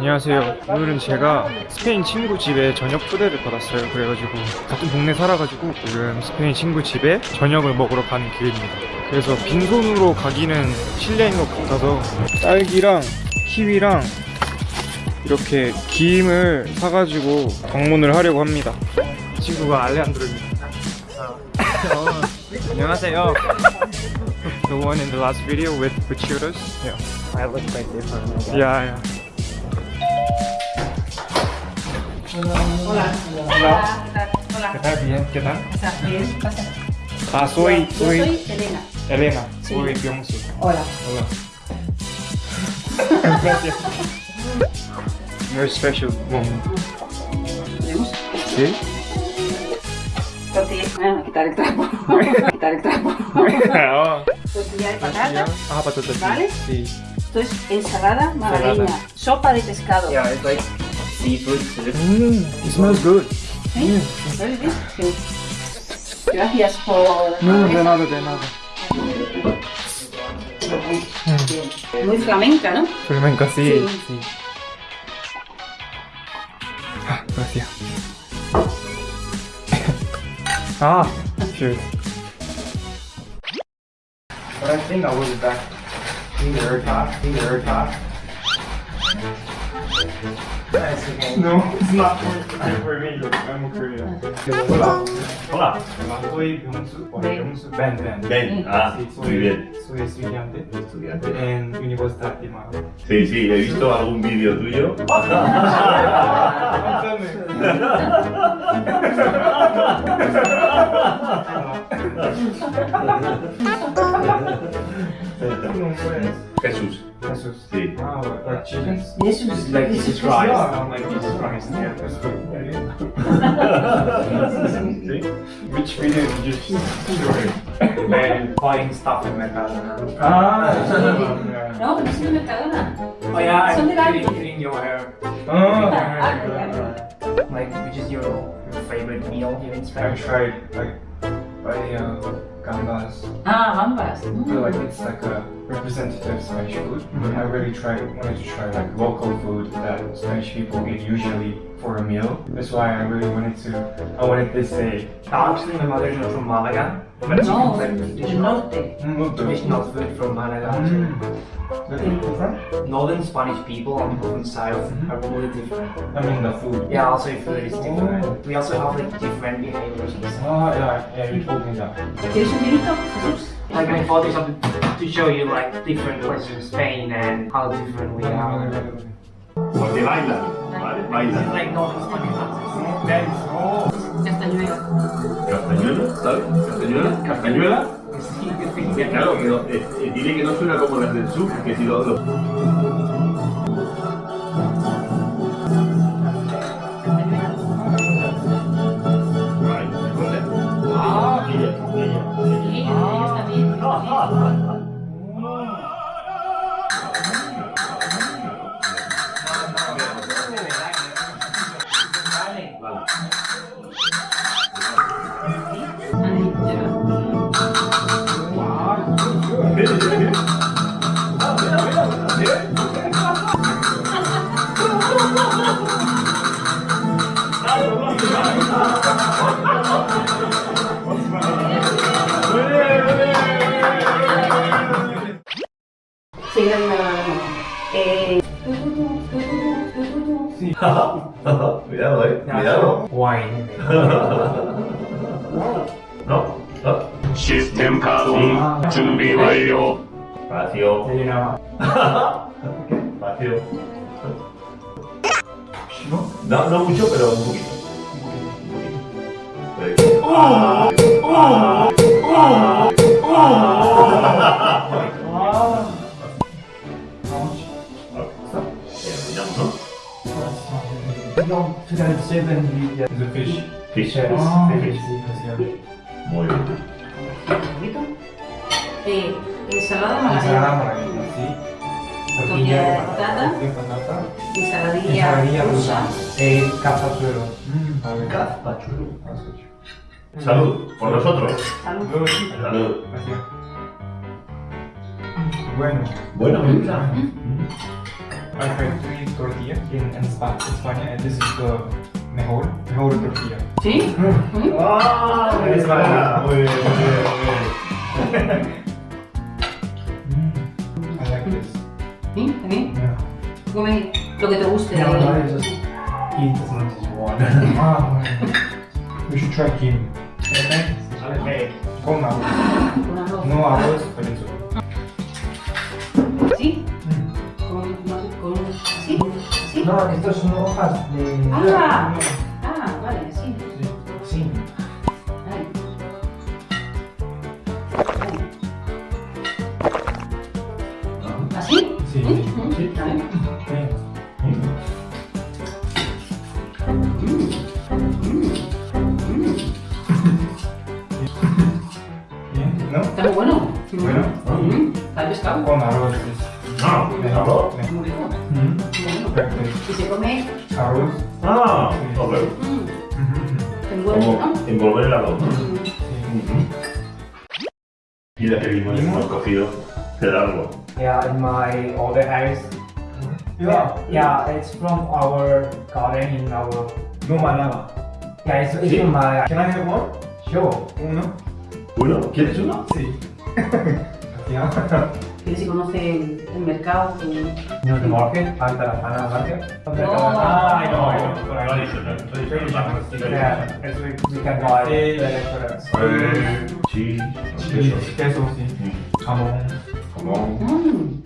안녕하세요. 오늘은 제가 스페인 친구 집에 저녁 초대를 받았어요. 그래가지고 같은 동네 살아가지고 지금 스페인 친구 집에 저녁을 먹으러 가는 길입니다. 그래서 빈손으로 가기는 실례인 것 같아서 딸기랑 키위랑 이렇게 김을 사가지고 방문을 하려고 합니다. 친구가 알레한드로입니다. 안녕하세요. The one in the last video with shooters. Yeah. I look quite different. Yeah, yeah. Hola. Hola. ¿Qué tal? Hola. ¿Qué tal? Bien, ¿qué tal? Bien, pasa. Ah, soy, Yo soy soy Elena. Elena, Sí. soy Byungsu. Hola. Hola. Gracias. Very special moment. ¿Sí? Tortilla. Ah, quitar el trapo. quitar el trapo. Tortilla de patata. Ah, patatas. ¿Vale? Sí. Esto es ensalada malagueña. Sopa de pescado. Yeah, seafood soup. Mm, it smells good. ¿Sí? ¿Very bien? Sí. Gracias por... No, de nada, de nada. Muy flamenca, ¿no? Flamenco, sí. Sí. sí. Ah, gracias. ah, cheers. But I think I was back in the air top, in the top. No, it's not for, for me. I'm Korean. Hola. Hola. Soy Ben. Ben, Ben. Ben. Ah, Sí, soy, muy bien. Soy estudiante Estudiante. en Universidad de Madrid. Sí, sí, he visto algún vídeo tuyo. Jesús. Jesús. Sí. Like chickens? Jesús. Like Jesus Christ. Yeah, I'm like Jesus Christ. Yeah, that's good. Which video did you shoot? And buying stuff in Mercadona. Ah, yeah. No, no soy de Mercadona. Oh yeah, Son I'm de la- eating, eating your hair. Oh, Like, which is your, your favorite meal here in Spain? I Spain? tried like by uh, gambas. Ah, gambas. I Mm. feel like it's like a representative Spanish food. but I really tried wanted to try like local food that Spanish people eat usually for a meal. That's why I really wanted to. I wanted this day. Actually, my mother's not from Malaga, but she No, cooks like del traditional, norte. Mm, traditional food from Malaga. Mm. Where are you from? Northern Spanish people on the south Mhm. are really different. I mean the food. Yeah, also food is different. Oh. We also have like different behaviors. Ah, yeah, yeah, you told me that. Like I thought this up to show you like different places in Spain and how different we are. Porque bailan, ¿vale? It's Bailan. like. Oh. Castañuela. Castañuela, ¿sabes? Castañuela, castañuela. Sí, que sí, Que claro, que no, eh, eh, dile que no suena como las del sur, que si lo... lo- Eh... Sí. cuidado, eh. Cuidado. Wine. no, no. System Kazun, Chumbi Bayo. Vacío. No, no mucho, pero un ah. No, 2007 we get The fish. Muy bien. ¿Poquito? Eh, ensalada Ensalada malagueña. sí. Tortilla de patata. Ensaladilla Ensaladilla rusa. Eh. Mm. Salud, por nosotros. Salud. Salud. Gracias. Bueno. Bueno, me gusta. I tried to eat tortilla in, in Spa- España, and this is the mejor, mejor tortilla. ¿Sí? ¿Mm? ¡Ah! Es verdad. Muy bien, muy bien, muy bien. I like this. ¿Sí? ¿También? Yeah. Come lo que te guste. Ya, de- vale, eso sí. Eat as much as you want. Ah, we should try kim. Okay? Okay. Con arroz. Con arroz. No arroz, pero eso. ¿Sí? No, estos son hojas de. Ah, ah, vale, sí. Sí. Vale. ¿Así? Sí, ¿Mm? sí. Sí. ¿no? Está muy bueno. Bueno. Mm. Está pescado. Con arroz Ah. Muy rico. Mm. Muy. Y se come Arroz. Ah, ok. mm, ¿no? envolver el arroz. ¿no? Mm. Y la que vimos hemos cogido pedarlo. Yeah, in my older house. Yeah. Yeah, it's from our garden in our. No malaba. Yeah, it's, it's Sí. from my. Can I have one? Sure. Uno. ¿Uno? ¿Quieres uno? Sí. Ya. Que si conoce el, el mercado. No. Ah, we can buy the restaurants. Eh, cheese, queso. queso, sí. Mm. Jamón. Jamón. Mm.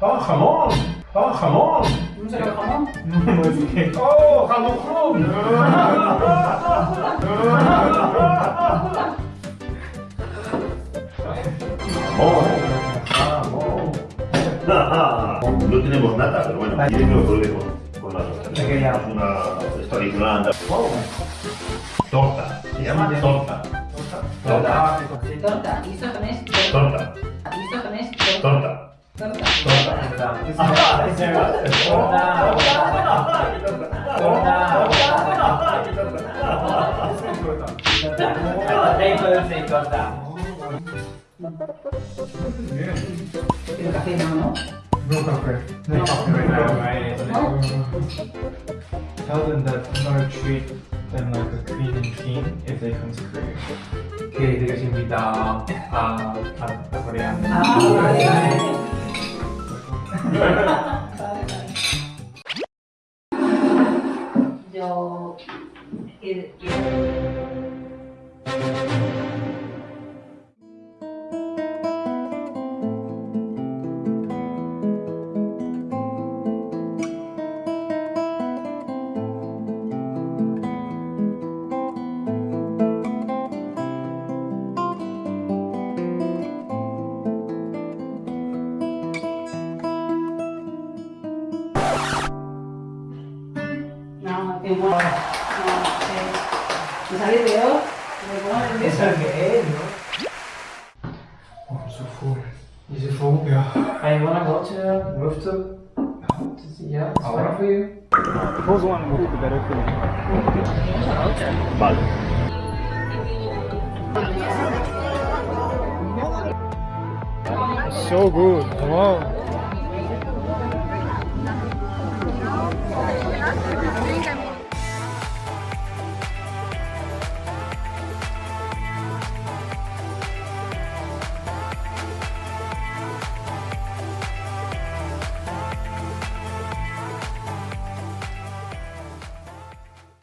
¡Ah, jamón! ¡Ah, jamón! ¿No se llama jamón? No qué. ¡Oh! ¡Jamón! Tenemos nada, pero bueno, quieren que con, con las una tradicional. Torta, se llama torta. Torta. Torta. ¿Y esto también es Torta. ¿Y esto también es Torta. torta? Pero café no, ¿no? no coffee. No copper now, right? Tell them that I'm gonna treat them like a queen and king if they come to Korea. Okay, 되겠습니다. 아, 다, 다 거래한. Bye bye. Yo. 일. Me pongo nerviosa. Eso que es, ¿no? Oh, I'm so full. Is it full? Yeah. I wanna go to the rooftop. To see, yeah, it's fine for you. Who's one will be better for me? Vale. So good. Wow.